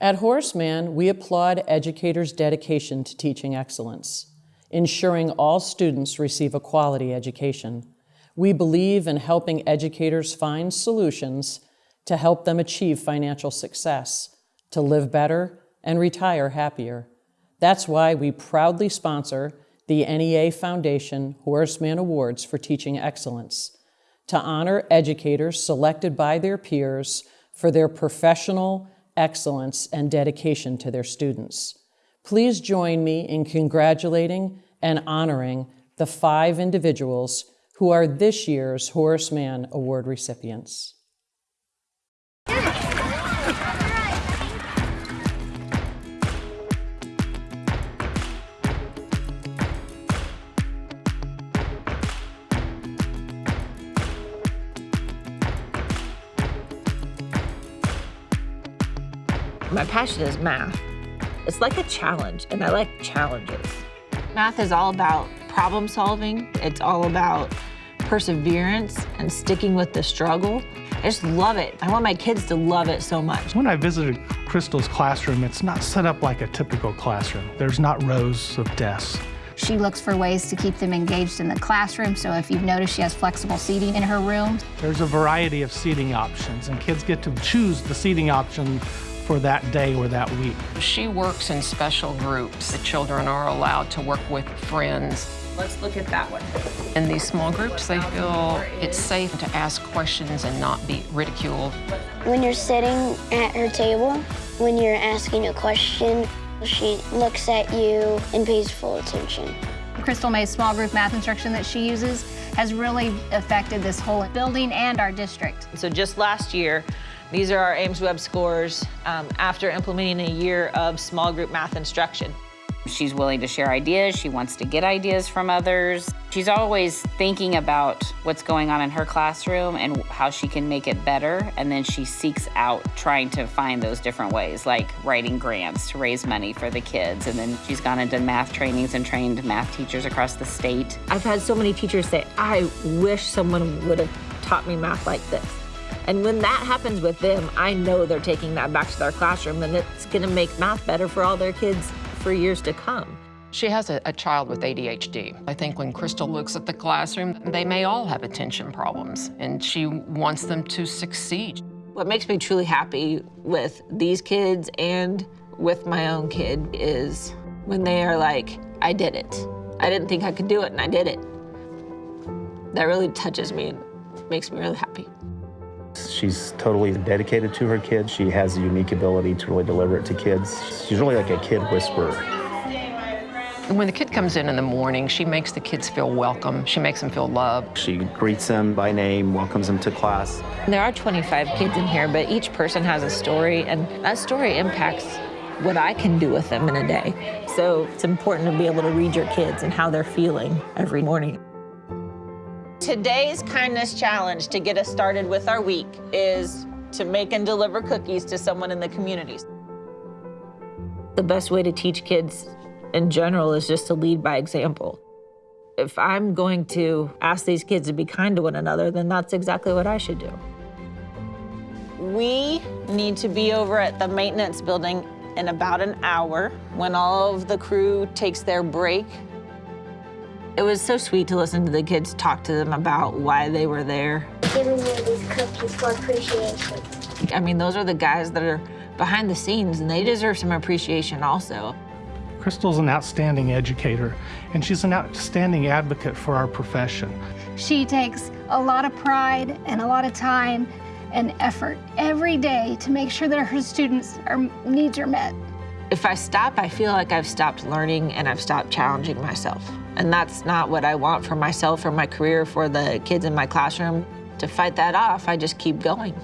At Horace Mann, we applaud educators' dedication to teaching excellence, ensuring all students receive a quality education. We believe in helping educators find solutions to help them achieve financial success, to live better, and retire happier. That's why we proudly sponsor the NEA Foundation Horace Mann Awards for Teaching Excellence to honor educators selected by their peers for their professional excellence and dedication to their students. Please join me in congratulating and honoring the five individuals who are this year's Horace Mann Award recipients. My passion is math. It's like a challenge, and I like challenges. Math is all about problem solving. It's all about perseverance and sticking with the struggle. I just love it. I want my kids to love it so much. When I visited Crystal's classroom, it's not set up like a typical classroom. There's not rows of desks. She looks for ways to keep them engaged in the classroom, so if you've noticed, she has flexible seating in her room. There's a variety of seating options, and kids get to choose the seating option for that day or that week. She works in special groups. The children are allowed to work with friends. Let's look at that one. In these small groups, they feel it's safe to ask questions and not be ridiculed. When you're sitting at her table, when you're asking a question, she looks at you and pays full attention. Crystal May's small group math instruction that she uses has really affected this whole building and our district. So just last year, these are our aimsweb scores um, after implementing a year of small group math instruction. She's willing to share ideas. She wants to get ideas from others. She's always thinking about what's going on in her classroom and how she can make it better. And then she seeks out trying to find those different ways, like writing grants to raise money for the kids. And then she's gone and done math trainings and trained math teachers across the state. I've had so many teachers say, I wish someone would have taught me math like this. And when that happens with them, I know they're taking that back to their classroom and it's gonna make math better for all their kids for years to come. She has a, a, child with ADHD. I think when Crystal looks at the classroom, they may all have attention problems, and she wants them to succeed. What makes me truly happy with these kids and with my own kid is when they are like, I did it. I didn't think I could do it, and I did it. That really touches me and makes me really happy. She's totally dedicated to her kids. She has a unique ability to really deliver it to kids. She's really like a kid whisperer. When the kid comes in in the morning, she makes the kids feel welcome. She makes them feel loved. She greets them by name, welcomes them to class. There are 25 kids in here, but each person has a story, and that story impacts what I can do with them in a day. So it's important to be able to read your kids and how they're feeling every morning. Today's kindness challenge to get us started with our week is to make and deliver cookies to someone in the community. The best way to teach kids in general is just to lead by example. If I'm going to ask these kids to be kind to one another, then that's exactly what I should do. We need to be over at the maintenance building in about an hour when all of the crew takes their break it was so sweet to listen to the kids talk to them about why they were there. Giving me these cookies for appreciation. I mean, those are the guys that are behind the scenes, and they deserve some appreciation also. Crystal's an outstanding educator, and she's an outstanding advocate for our profession. She takes a lot of pride and a lot of time and effort every day to make sure that her students' are, needs are met. If I stop, I feel like I've stopped learning and I've stopped challenging myself. And that's not what I want for myself or my career, for the kids in my classroom. To fight that off, I just keep going.